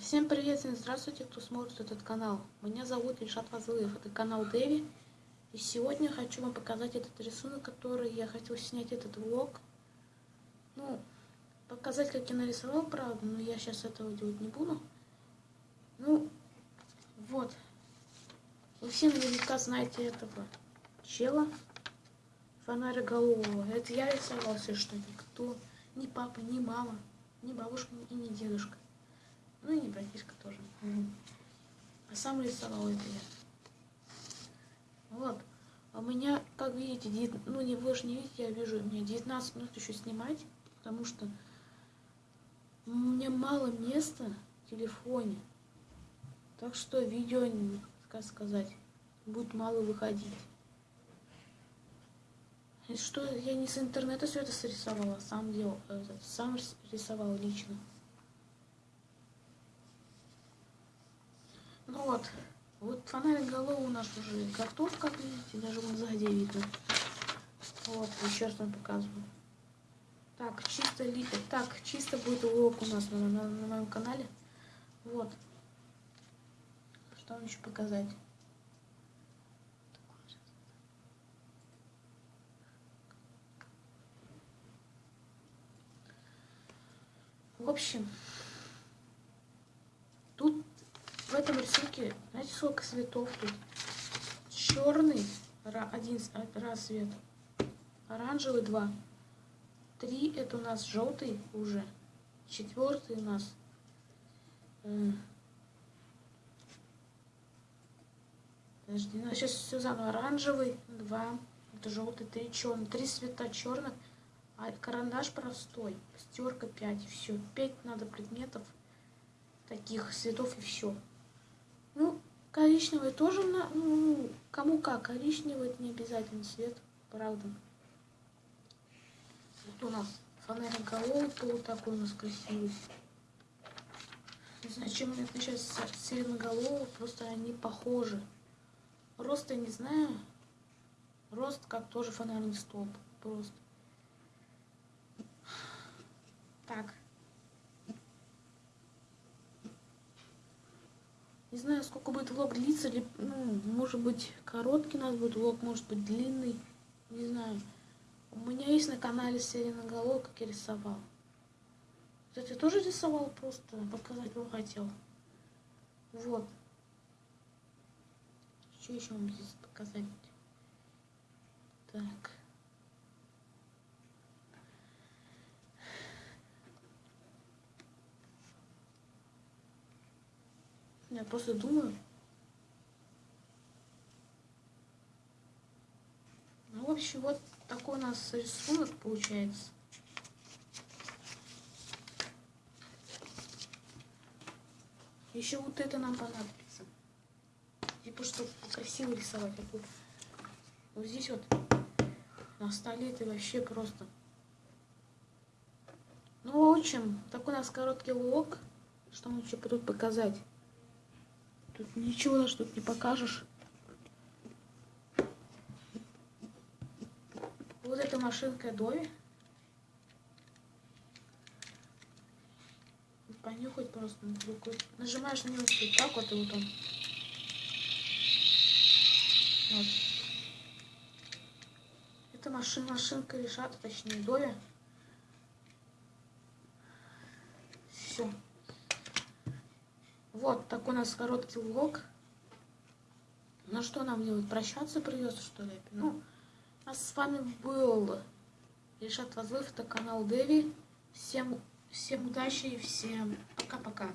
Всем привет и здравствуйте, кто смотрит этот канал. Меня зовут Ильшат Вазылыев, это канал Дэви. И сегодня хочу вам показать этот рисунок, который я хотел снять этот влог. Ну, показать, как я нарисовал, правда, но я сейчас этого делать не буду. Ну, вот. Вы все наверняка знаете этого чела, фонароголового. Это я рисовал, если что, никто, ни папа, ни мама, ни бабушка и ни дедушка. Ну и не братишка тоже. А сам рисовал это я. Вот. А у меня, как видите, 9, ну не вы же не видите, я вижу, меня 19 минут еще снимать, потому что у меня мало места в телефоне. Так что видео, как сказать, будет мало выходить. И что я не с интернета все это срисовала, сам делал, э, сам рисовал лично. Ну вот, вот фонарик головы у нас уже готов, как видите, даже вон сзади видно. Вот, еще раз вам показываю. Так, чисто ли... так, чисто будет урок у нас на, на, на моем канале. Вот. Что вам еще показать? В общем, тут в этом рисунке, знаете, сколько цветов тут? Черный один раз цвет, оранжевый два, три это у нас желтый уже, четвертый у нас э, Подожди, ну, сейчас все заново. Оранжевый, два, это желтый, три черный, три цвета черных, а карандаш простой, стерка 5, все, 5 надо предметов таких цветов и все. Коричневый тоже, ну, кому как, коричневый это не обязательно цвет, правда. Вот у нас фонарик был такой у нас красивый. Не знаю, чем это сейчас сиреноголовый, просто они похожи. Рост я не знаю. Рост как тоже фонарный столб. Просто. Так. Не знаю, сколько будет влог длиться, или, ну, может быть, короткий у нас будет влог, может быть, длинный. Не знаю. У меня есть на канале Сиреноголов, как я рисовал. Кстати, тоже рисовал, просто показать вам хотел. Вот. Что еще вам здесь показать? Так. Я просто думаю. Ну, в общем, вот такой у нас рисунок получается. Еще вот это нам понадобится. Типа, чтобы красиво рисовать. Вот здесь вот на столе это вообще просто. Ну, в общем, такой у нас короткий влог. Что мы еще тут показать? Тут ничего даже тут не покажешь. Вот эта машинка Дови. Понюхать просто. Нажимаешь на него вот так вот, и вот он. Вот. Это машина, машинка решата, точнее, Дови. Все. Вот такой у нас короткий влог. Ну что нам делать? Прощаться придется, что ли? Ну, а с вами был Решат Вазлыв, это канал Дэви. Всем, всем удачи и всем пока-пока.